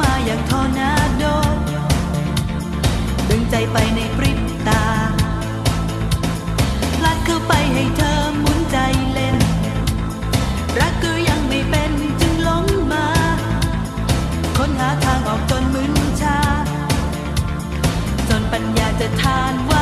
มาอย่างทอนาโด ดึงใจไปในปริบตาพลักเข้าไปให้เธอหมุนใจเล่น รักก็ยังไม่เป็นจึงหลงมา ค้นหาทางออกจนมึนชา จนปัญญาจะทานว่า